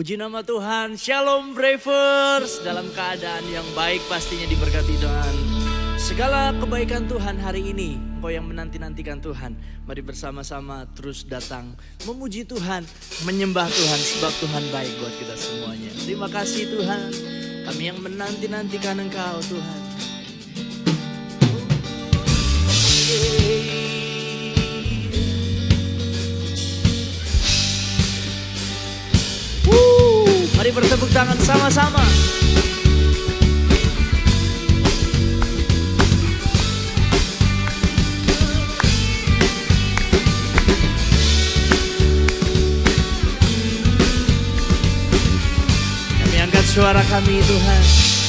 Puji nama Tuhan, Shalom Bravers. Dalam keadaan yang baik pastinya diberkati Tuhan. Segala kebaikan Tuhan hari ini Engkau yang menanti-nantikan Tuhan. Mari bersama-sama terus datang Memuji Tuhan, menyembah Tuhan Sebab Tuhan baik buat kita semuanya. Terima kasih Tuhan. Kami yang menanti-nantikan Engkau Tuhan sama-sama. Kami angkat suara kami Tuhan.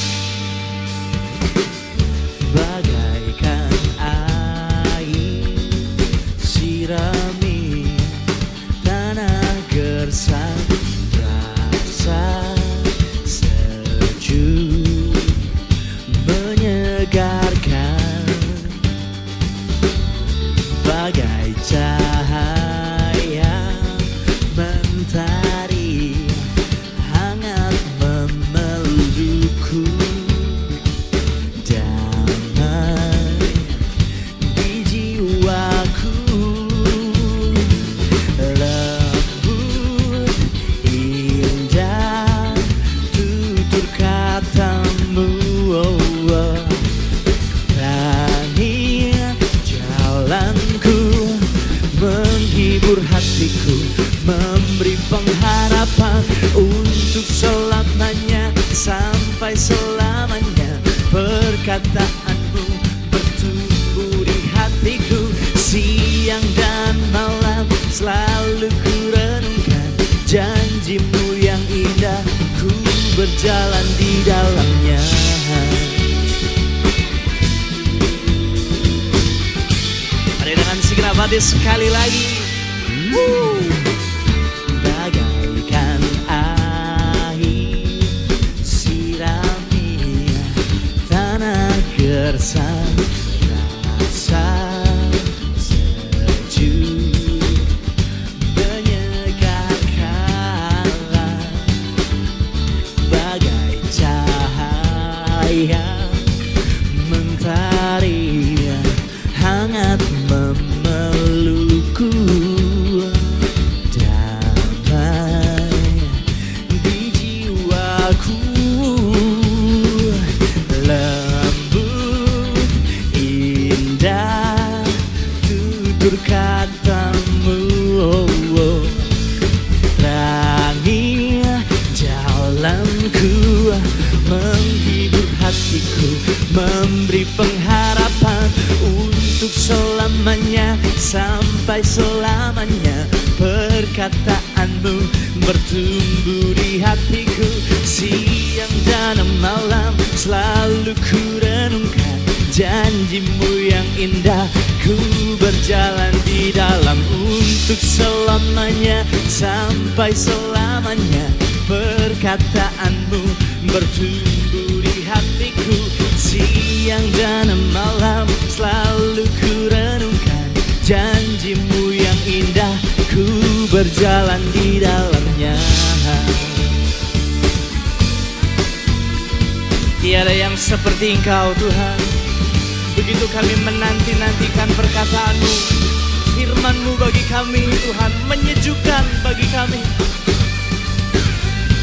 Memberi pengharapan untuk selamanya sampai selamanya. Perkataanmu bertumbuh di hatiku siang dan malam selalu ku renungkan janjimu yang indah. Ku berjalan di dalamnya. Mari dengan hati sekali lagi. Woo! Mentari hangat memelukku damai di jiwaku lembut indah tutur katamu oh, oh. Terangi Menghibur hatiku Memberi pengharapan Untuk selamanya Sampai selamanya Perkataanmu Bertumbuh di hatiku. Siang dan malam Selalu ku renungkan Janjimu yang indah. Ku berjalan di dalam untuk selamanya Sampai selamanya Perkataanmu bertumbuh hatiku Siang dan malam selalu ku renungkan Janjimu yang indah Ku berjalan di dalamnya. Tiada yang seperti engkau Tuhan. Begitu kami menanti-nantikan perkataanmu Firmanmu bagi kami Tuhan Menyejukkan bagi kami.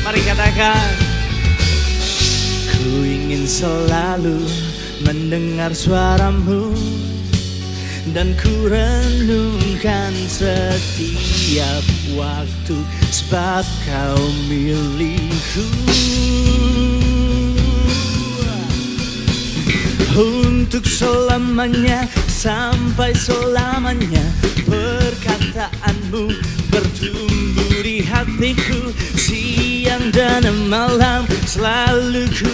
Mari katakan ingin selalu mendengar suaramu Dan ku renungkan setiap waktu Sebab kau milikku. Untuk selamanya sampai selamanya perkataanmu bertumbuh di hatiku. Siang dan malam selalu ku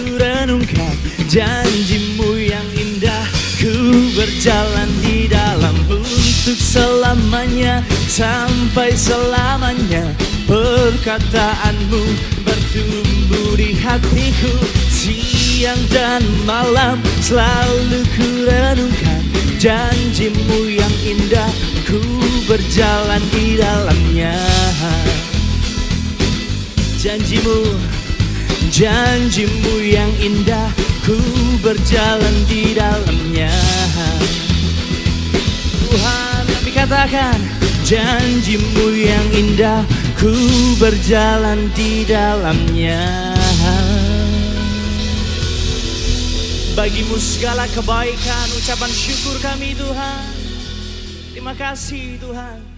janjimu yang indah ku berjalan di dalam untuk selamanya sampai selamanya. Perkataanmu bertumbuh di hatiku siang dan malam selalu ku renungkan. Janjimu yang indah ku berjalan di dalamnya. Janjimu, janjimu yang indah Ku berjalan di dalamnya. Tuhan kami katakan Janjimu yang indah Ku berjalan di dalamnya. Bagimu segala kebaikan Ucapan syukur kami Tuhan. Terima kasih Tuhan